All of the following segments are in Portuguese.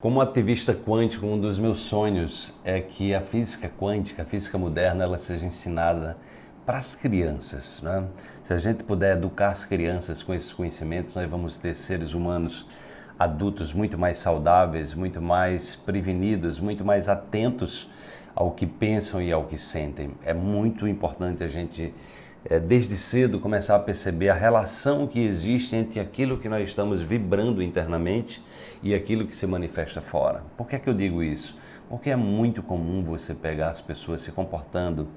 Como ativista quântico, um dos meus sonhos é que a física quântica, a física moderna, ela seja ensinada para as crianças. Né? Se a gente puder educar as crianças com esses conhecimentos, nós vamos ter seres humanos adultos muito mais saudáveis, muito mais prevenidos, muito mais atentos ao que pensam e ao que sentem. É muito importante a gente é, desde cedo começar a perceber a relação que existe entre aquilo que nós estamos vibrando internamente e aquilo que se manifesta fora. Por que é que eu digo isso? Porque é muito comum você pegar as pessoas se comportando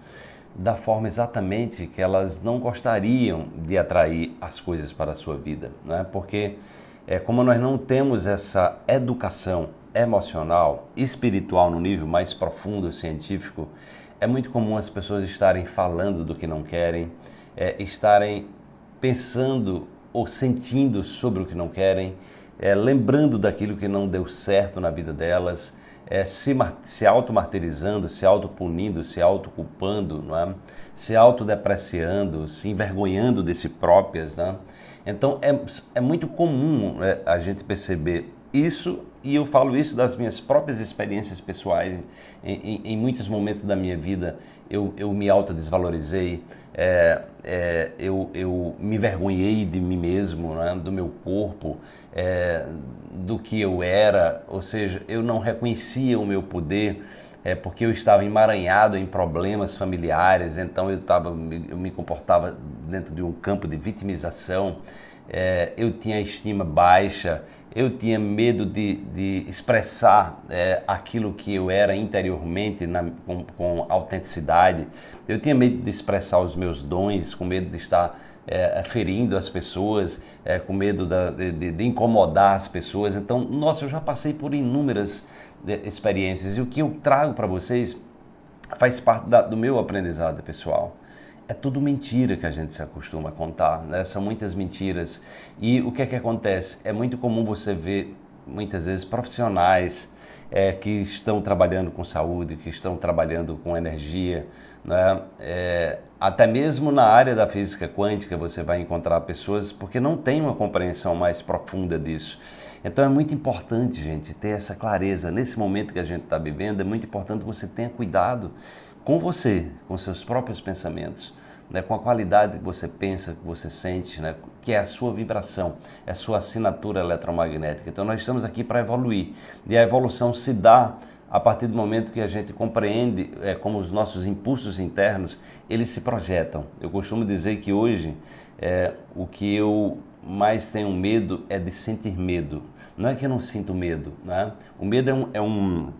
da forma exatamente que elas não gostariam de atrair as coisas para a sua vida, não é? Porque é como nós não temos essa educação emocional, espiritual no nível mais profundo científico, é muito comum as pessoas estarem falando do que não querem, é, estarem pensando ou sentindo sobre o que não querem, é, lembrando daquilo que não deu certo na vida delas, é, se, se auto-martirizando, se auto-punindo, se auto-culpando, é? se autodepreciando, se envergonhando de si próprias. Né? Então é, é muito comum é, a gente perceber isso, e eu falo isso das minhas próprias experiências pessoais, em, em, em muitos momentos da minha vida. Eu, eu me autodesvalorizei, é, é, eu, eu me vergonhei de mim mesmo, né, do meu corpo, é, do que eu era, ou seja, eu não reconhecia o meu poder, é porque eu estava emaranhado em problemas familiares, então eu, tava, eu me comportava dentro de um campo de vitimização, é, eu tinha estima baixa, eu tinha medo de, de expressar é, aquilo que eu era interiormente na, com, com, autenticidade, eu tinha medo de expressar os meus dons, com medo de estar é, ferindo as pessoas, é, com medo da, de, de, incomodar as pessoas. Então, nossa, eu já passei por inúmeras é, experiências. E o que eu trago para vocês faz parte da, do meu aprendizado pessoal é tudo mentira que a gente se acostuma a contar, né? São muitas mentiras. E o que é que acontece? É muito comum você ver, muitas vezes, profissionais é, que estão trabalhando com saúde, que estão trabalhando com energia, né? É, até mesmo na área da física quântica você vai encontrar pessoas porque não tem uma compreensão mais profunda disso. Então é muito importante, gente, ter essa clareza. Nesse momento que a gente está vivendo, é muito importante que você tenha cuidado com você, com seus próprios pensamentos né, com a qualidade que você pensa, que você sente, né, que é a sua vibração, é a sua assinatura eletromagnética. Então nós estamos aqui para evoluir e a evolução se dá a partir do momento que a gente compreende é, como os nossos impulsos internos eles se projetam. Eu costumo dizer que hoje é, o que eu mais tenho medo é de sentir medo. Não é que eu não sinto medo, né? O medo é um, é um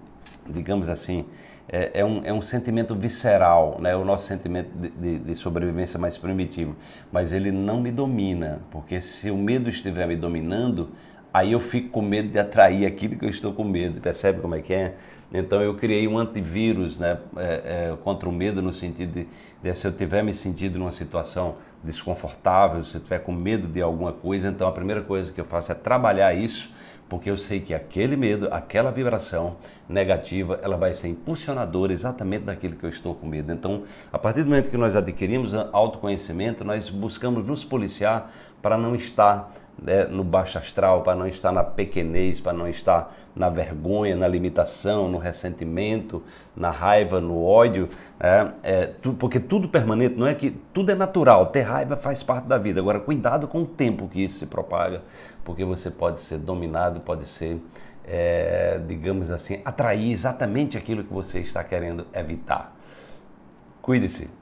digamos assim, é, é, um, é um sentimento visceral, né? o nosso sentimento de, de, de, sobrevivência mais primitivo, mas ele não me domina, porque se o medo estiver me dominando, aí eu fico com medo de atrair aquilo que eu estou com medo, percebe como é que é? Então eu criei um antivírus né, é, é, contra o medo no sentido de, de se eu tiver me sentido numa situação desconfortável, se eu tiver com medo de alguma coisa, então a primeira coisa que eu faço é trabalhar isso porque eu sei que aquele medo, aquela vibração negativa, ela vai ser impulsionadora exatamente daquilo que eu estou com medo. Então, a partir do momento que nós adquirimos autoconhecimento, nós buscamos nos policiar para não estar né, no baixo astral, para não estar na pequenez, para não estar na vergonha, na limitação, no ressentimento, na raiva, no ódio, é, é, tu, porque tudo permanente, não é que tudo é natural, ter raiva faz parte da vida. Agora, cuidado com o tempo que isso se propaga, porque você pode ser dominado, pode ser, é, digamos assim, atrair exatamente aquilo que você está querendo evitar. Cuide-se.